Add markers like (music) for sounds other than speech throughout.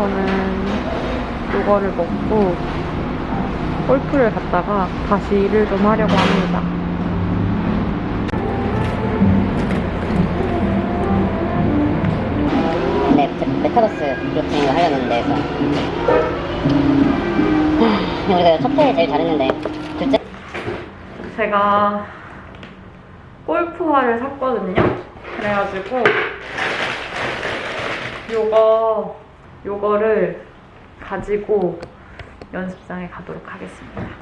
저는 이거를 먹고 골프를 갔다가 다시 일을 좀 하려고 합니다. 네, 메- 메타버스 블록체인을 하려는데 그래서 하, 우리가 첫 회에 제일 잘했는데 둘째 제가 골프화를 샀거든요. 그래가지고 요거 요거를 가지고 연습장에 가도록 하겠습니다.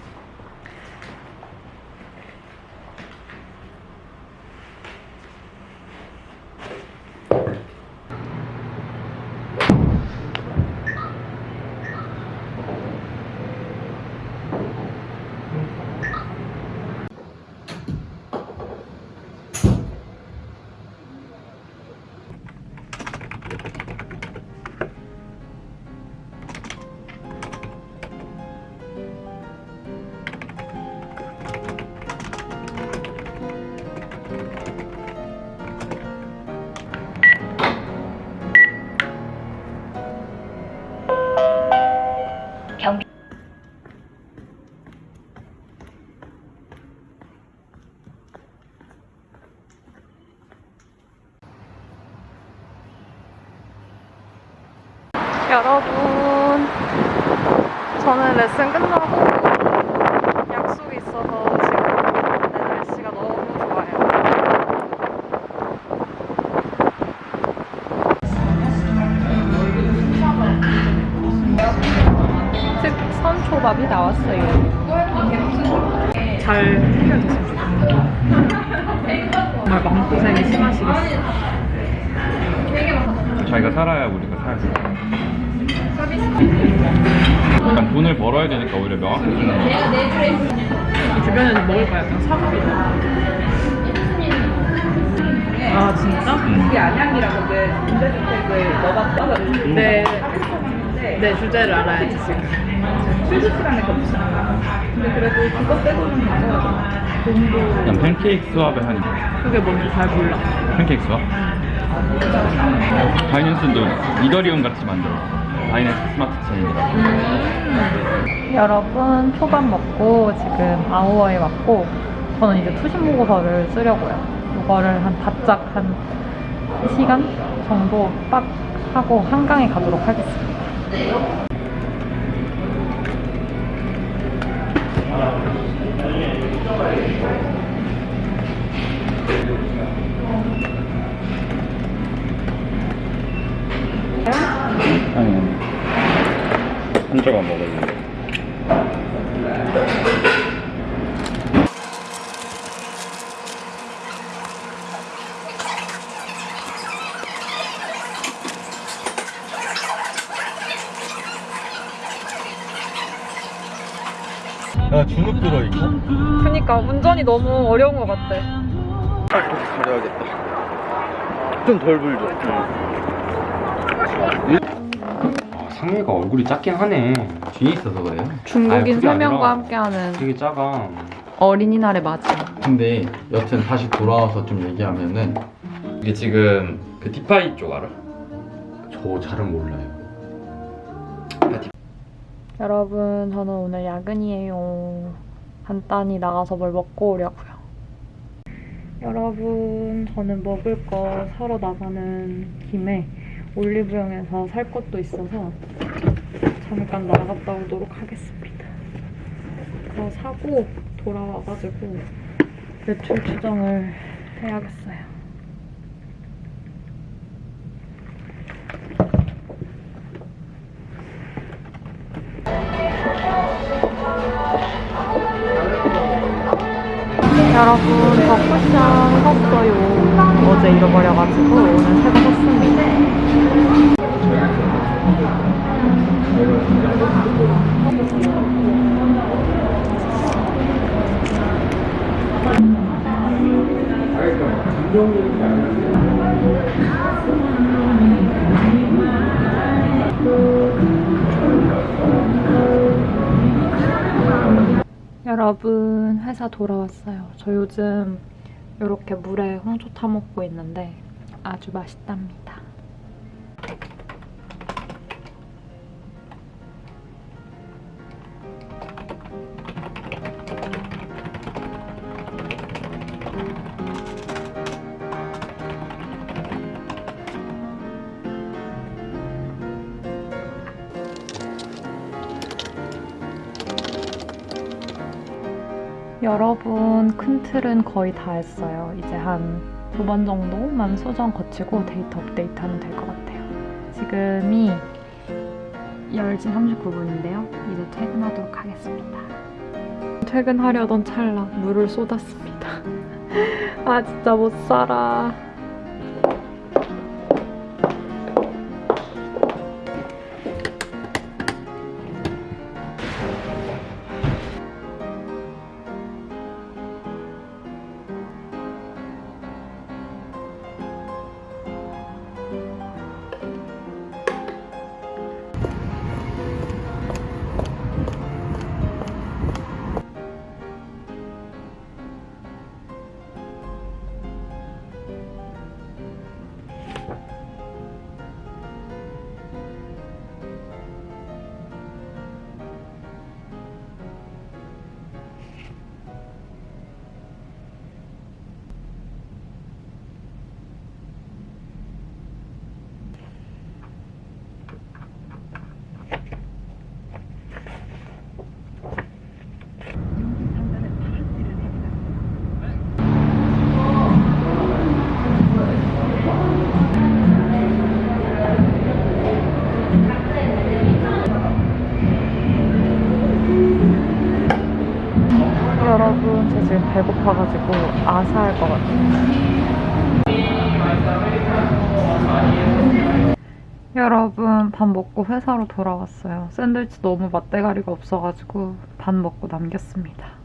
돈을 벌어야 되니까 오히려 명확해지는 거야. 주변에는 먹을 거야 그냥 사먹이다 아 진짜? 그게 안양이라고 그 임대주택을 넣어봤다. 네. 네 주제를 알아야지 지금 휴지 시간에 겹치잖아. 근데 그래도 그거 빼고는 괜찮아. 돈도 그냥 팬케이크 수업에 하니까. 그게 뭔지 잘 몰라 팬케이크 수업? 바이낸스도 이더리움 같이 만들어. 바이낸스 스마트 체인이라고. 여러분 초밥 먹고 지금 아우어에 왔고 저는 이제 투심 보고서를 쓰려고요. 이거를 한 바짝 한 시간 정도 빡 하고 한강에 가도록 하겠습니다. 아 니, 한 조각 먹을래. 야 주눅 들어 이거? 그니까 운전이 너무 어려운 것 같아 가려야겠다 좀 덜 불죠 아, 상해가 얼굴이 작긴 하네. 뒤에 있어서 그래요? 중국인 아니, 3명과 아니라 함께하는 되게 작아. 어린이날의 맞이 근데 여튼 다시 돌아와서 좀 얘기하면은 이게 지금 그 디파이 쪽 알아? 저 잘은 몰라요 여러분 저는 오늘 야근이에요 간단히 나가서 뭘 먹고 오려고요 여러분 저는 먹을 거 사러 나가는 김에 올리브영에서 살 것도 있어서 잠깐 나갔다 오도록 하겠습니다 더 사고 돌아와가지고 매출 추정을 해야겠어요. 여러분 저 쿠션 샀어요. 어제 잃어버려가지고 오늘 새거 샀습니다. 여러분 회사 돌아왔어요. 저 요즘 이렇게 물에 홍초 타 먹고 있는데 아주 맛있답니다. 여러분 큰 틀은 거의 다 했어요. 이제 한 두 번 정도만 수정 거치고 데이터 업데이트하면 될 것 같아요. 지금이 10시 39분인데요. 이제 퇴근하도록 하겠습니다. 퇴근하려던 찰나 물을 쏟았습니다. (laughs) 아 진짜 못 살아. 밥 먹고 회사로 돌아왔어요. 샌드위치 너무 맛대가리가 없어가지고 반 먹고 남겼습니다.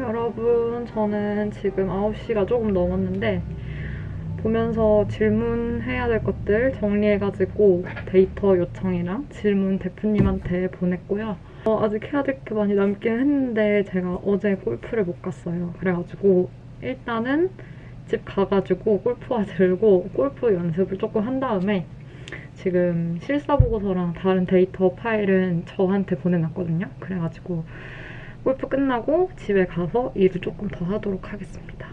여러분, 저는 지금 9시가 조금 넘었는데 보면서 질문해야 될 것들 정리해가지고 데이터 요청이랑 질문 대표님한테 보냈고요. 어, 아직 해야 될 게 많이 남긴 했는데 제가 어제 골프를 못 갔어요. 그래가지고 일단은 집 가가지고 골프화 (laughs) 들고 골프 연습을 조금 한 다음에 지금 실사 보고서랑 다른 데이터 파일은 저한테 보내놨거든요. 그래가지고 골프 끝나고 집에 가서 일을 조금 더 하도록 하겠습니다.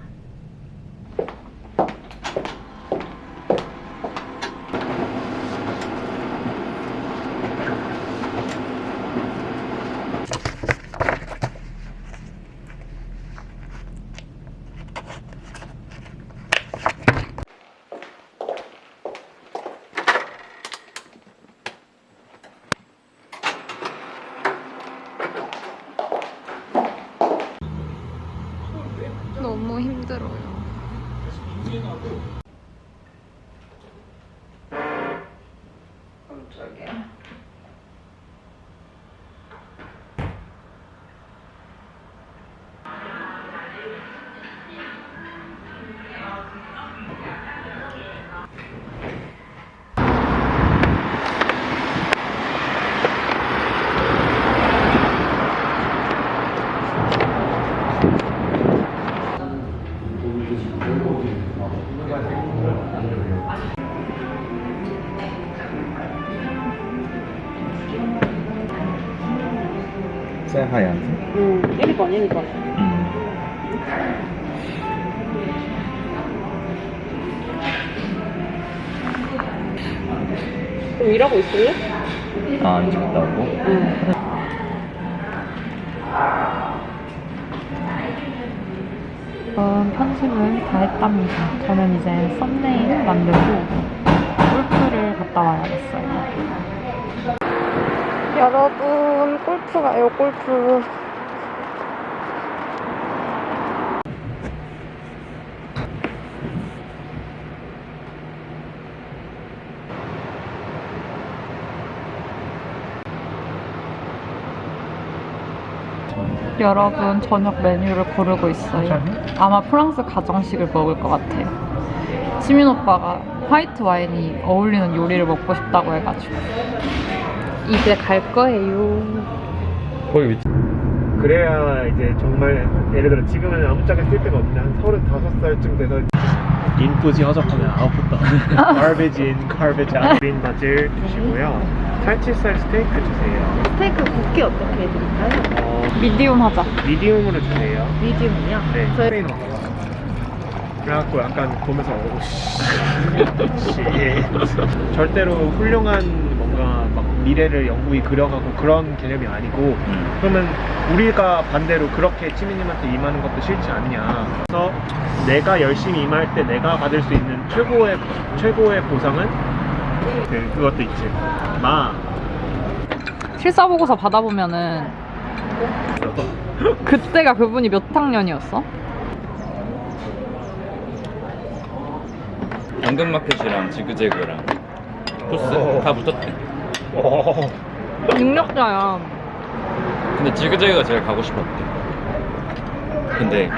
그럼 일하고 있을래? 아, 이제 갔다 오고. 응. 음, 편집을 다 했답니다. 저는 이제 썸네일 만들고 골프를 갔다 와야겠어요. 여러분, 골프 가요, 골프. 여러분 저녁 메뉴를 고르고 있어요. 아마 프랑스 가정식을 먹을 것 같아요. 시민 오빠가 화이트 와인이 어울리는 요리를 먹고 싶다고 해가지고 이제 갈 거예요. 거기 위치. 그래야 이제 정말 예를 들어 지금은 아무짝에 쓸 데가 없는데 한 35살쯤 돼서 인풋이 허접하면 아웃풋도 garbage in, garbage out 그린 바질 주시고요. 살치살 스테이크 주세요. 스테이크 굽기 어떻게 해드릴까요? 어, 미디움 하자. 미디움으로 주세요. 미디움이요? 네. 저희 그래갖고 약간 보면서 오 씨. (laughs) (laughs) 절대로 훌륭한 뭔가 막 미래를 영국이 그려가고 그런 개념이 아니고 음. 그러면 우리가 반대로 그렇게 치미님한테 임하는 것도 싫지 않냐. 그래서 내가 열심히 임할 때 내가 받을 수 있는 최고의 최고의 보상은 그, 그것도 있지. 마. 실사 보고서 받아보면은 그때가 그분이 몇 학년이었어? 당근마켓이랑 지그재그랑 토스 오. 다 붙었대. 어. 능력자야. 근데 지그재그가 제일 가고 싶었대. 근데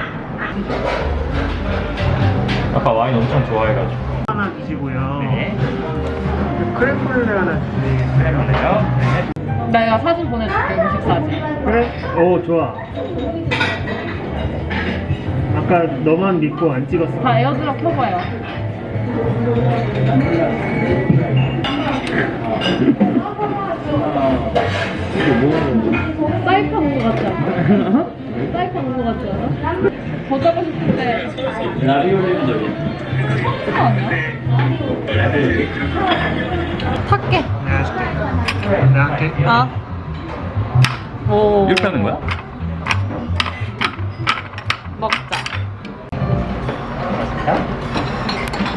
아까 와인 엄청 좋아해가지고. 하나 주시고요. 네. 크렘플레 하나 주세요. 네. 내가 사진 보내줄게 음식 사진. 그래? 오 좋아. 아까 너만 믿고 안 찍었어. 다 에어드랍 켜봐요. 사이판 온거 같지 않아? 사이판 온거 같지 않아? 더 짜고 싶은데 라비올리적인. 그거 아니야? 탈게. 할게. 아. 오. 이렇게 하는 거야? 먹자.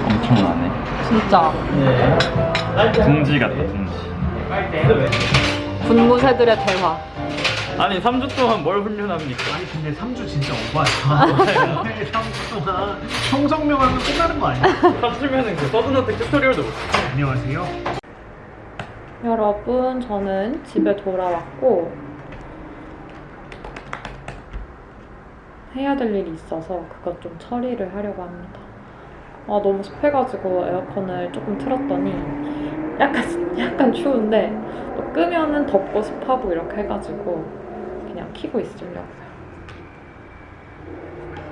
엄청나네. 진짜. 둥지 같다, 둥지. 분무새들의 대화. 아니, 3주 동안 뭘 훈련합니까? 아니 근데 3주 진짜 오바야. 3주 동안 청성명하면 끝나는 거 아니야? 3주면은 그 서든어택 튜토리얼도 못 안녕하세요. 여러분, 저는 집에 돌아왔고 해야 될 일이 있어서 그것 좀 처리를 하려고 합니다. 아 너무 습해가지고 에어컨을 조금 틀었더니 약간 약간 추운데 또 끄면은 덥고 습하고 이렇게 해가지고 그냥 키고 있으려고요.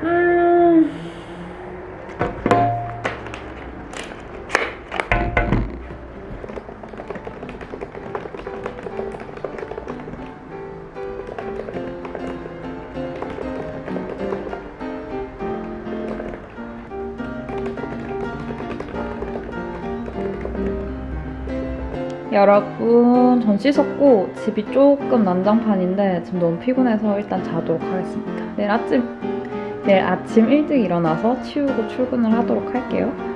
음. 여러분, 전 씻었고 집이 조금 난장판인데 지금 너무 피곤해서 일단 자도록 하겠습니다. 내일 아침 내일 아침 일찍 일어나서 치우고 출근을 하도록 할게요.